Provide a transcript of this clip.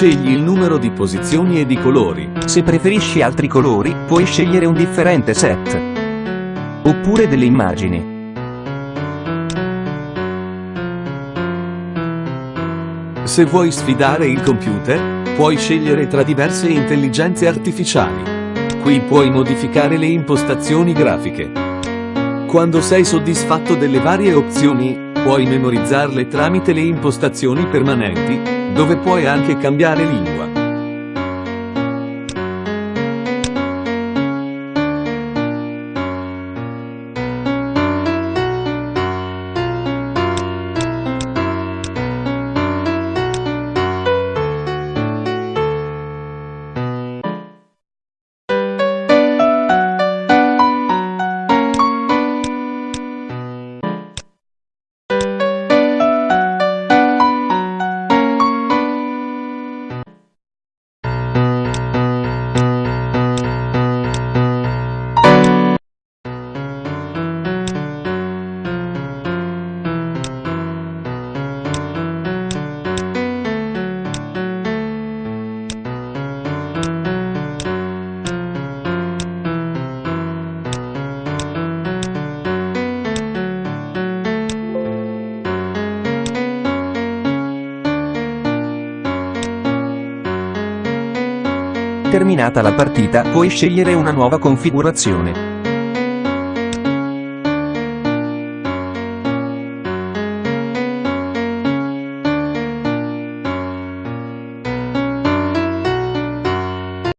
Scegli il numero di posizioni e di colori. Se preferisci altri colori, puoi scegliere un differente set. Oppure delle immagini. Se vuoi sfidare il computer, puoi scegliere tra diverse intelligenze artificiali. Qui puoi modificare le impostazioni grafiche. Quando sei soddisfatto delle varie opzioni, puoi memorizzarle tramite le impostazioni permanenti, dove puoi anche cambiare lingua. Terminata la partita puoi scegliere una nuova configurazione.